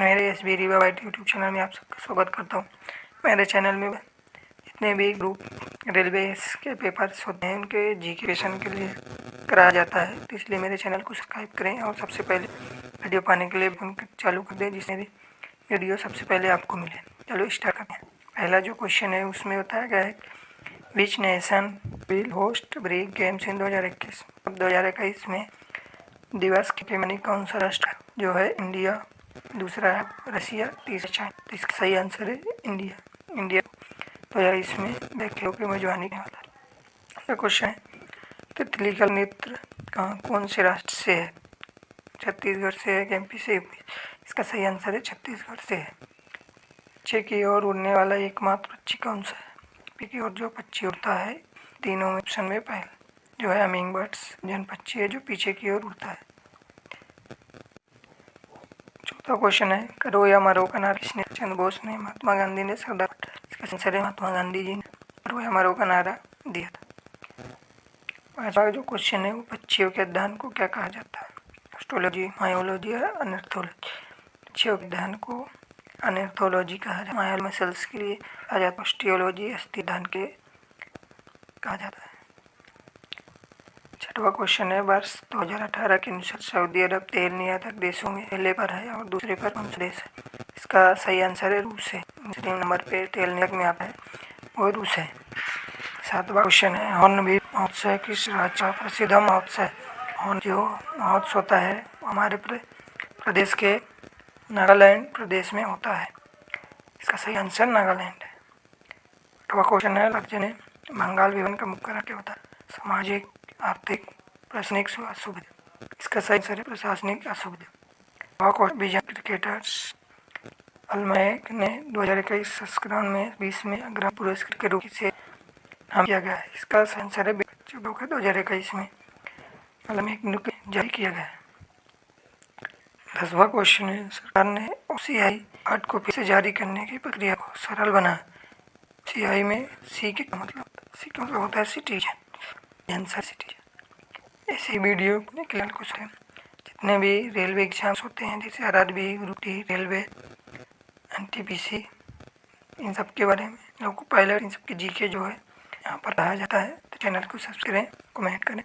मेरे S B Rewa white YouTube channel में आप सबका स्वागत करता हूँ। मेरे चैनल में जितने भी ग्रुप रेलवे के पेपर्स होते हैं, उनके जी के क्वेश्चन के लिए कराया जाता है। तो इसलिए मेरे चैनल को सब्सक्राइब करें और सबसे पहले वीडियो पाने के लिए उनके चालू कर दें, जिससे वीडियो सबसे पहले आपको मिले। चलो स्टार्ट करते हैं। पहला जो क्वेश्चन है, उसमें बताया गया है which nation will host break games in दो हज़ार इक्कीस? अब दो हज़ार इक्कीस में दिवस के पैमाने कौन सा राष्ट्र जो है इंडिया दूसरा है रसिया तीसरा चाइना इसका सही आंसर है इंडिया। इंडिया तो यार इसमें देखे के मेजबानी नहीं होता अगला क्वेश्चन है तितली का नृत्य कहाँ, कौन से राष्ट्र से है? छत्तीसगढ़ से है एम पी से इसका सही आंसर है छत्तीसगढ़ से है। पीछे की ओर उड़ने वाला एकमात्र पक्षी कौन सा है? पी की ओर जो पक्षी उड़ता है, तीनों ऑप्शन में पहले जो है अमिंग बर्ड्स जन पक्षी है जो पीछे की ओर उड़ता है। तो क्वेश्चन है, करो या मरो का नारा किसने? चंद्र बोस ने, महात्मा गांधी ने, सरदार इसका आंसर है महात्मा गांधी जी ने, करो या मरो का नारा दिया था। पांचवा जो क्वेश्चन है, वो पक्षियों के अध्ययन को क्या कहा जाता है? एस्ट्रोलॉजी मायोलॉजी और अनर्थोलॉजी पक्षियों के अध्ययन को अनर्थोलॉजी कहा जाता है। मायोल मसल्स के लिए कहा जाता है। ऑस्टियोलॉजी अस्थि के कहा जाता है। छठवा क्वेश्चन है, वर्ष 2018 के अनुसार सऊदी अरब तेल निर्यातक देशों में पहले पर है और दूसरे पर कौन सा देश है? इसका सही आंसर है रूस है। तीन नंबर पे तेल निर्यातक में आता है, वो रूस है। सातवा क्वेश्चन है हॉर्नबिल महोत्सव किस राज्य का प्रसिद्ध महोत्सव है? हॉर्न जो महोत्सव होता है हमारे प्रदेश के नागालैंड प्रदेश में होता है। इसका सही आंसर नागालैंड है। आठवा क्वेश्चन है, राज्य ने बंगाल विवन का मुख्य क्या होता है सामाजिक आर्थिक प्रशासनिक असुविधा। इसका सही आंसर प्रशासनिक असुविधा। वॉक और बीजा क्रिकेटर्स अलमैक ने दो हज़ार इक्कीस संस्करण में बीस में अग्रम पुरस्कार के रूप से नाम किया गया है। इसका सही है दो हज़ार इक्कीस में अलमैक जारी किया गया है। दसवा क्वेश्चन है, सरकार ने ओ सी आई हार्ड कॉपी से जारी करने की प्रक्रिया को सरल बना सी आई में सी के मतलब सी का मतलब होता है सिटीजन सिटीजन ऐसे वीडियो अपने क्लियर कुछ है जितने भी रेलवे एग्ज़ाम्स होते हैं, जैसे R R B railway N T P C इन सब के बारे में लोगों को पायलट इन सब के जी के जो है, यहाँ पर रहा जाता है। तो चैनल को सब्सक्राइब करें कमेंट करें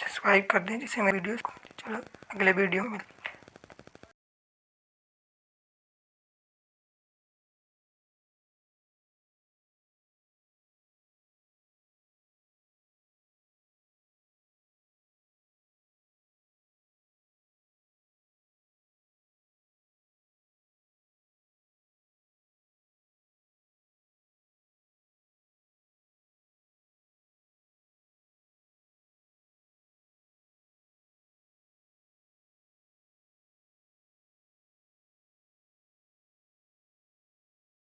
सब्सक्राइब कर दें, जिससे मेरे वीडियोस को। चलो, अगले वीडियो में